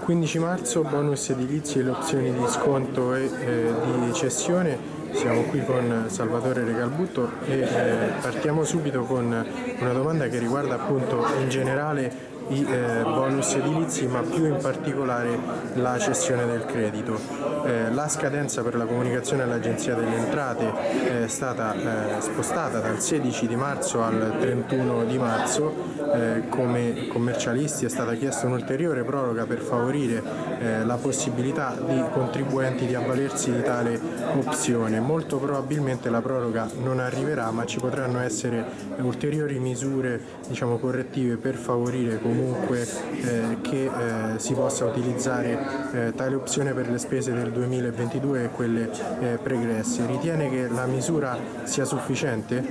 15 marzo bonus edilizi e le opzioni di sconto e eh, di cessione. Siamo qui con Salvatore Regalbutto e eh, partiamo subito con una domanda che riguarda appunto in generale i eh, bonus edilizi ma più in particolare la cessione del credito. Eh, la scadenza per la comunicazione all'Agenzia delle Entrate è stata spostata dal 16 di marzo al 31 di marzo, come commercialisti è stata chiesta un'ulteriore proroga per favorire la possibilità di contribuenti di avvalersi di tale opzione. Molto probabilmente la proroga non arriverà ma ci potranno essere ulteriori misure diciamo, correttive per favorire comunque eh, che eh, si possa utilizzare eh, tale opzione per le spese del 2022 e quelle eh, pregresse. Ritiene che la misura sia sufficiente?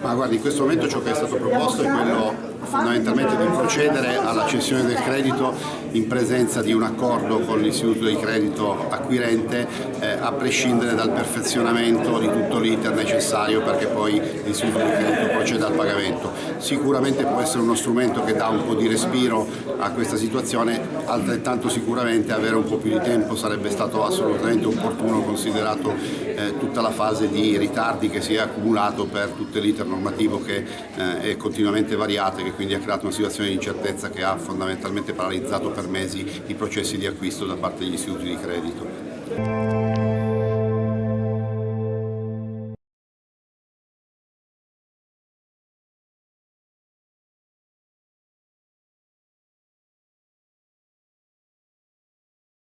Ma guardi, in questo momento ciò che è stato proposto è quello fondamentalmente di procedere alla cessione del credito in presenza di un accordo con l'istituto di credito acquirente eh, a prescindere dal perfezionamento di tutto l'iter necessario perché poi l'istituto di credito proceda al pagamento. Sicuramente può essere uno strumento che dà un po' di respiro a questa situazione, altrettanto sicuramente avere un po' più di tempo sarebbe stato assolutamente opportuno considerato eh, tutta la fase di ritardi che si è accumulato per tutto l'iter normativo che eh, è continuamente variato e che quindi ha creato una situazione di incertezza che ha fondamentalmente paralizzato per mesi i processi di acquisto da parte degli istituti di credito.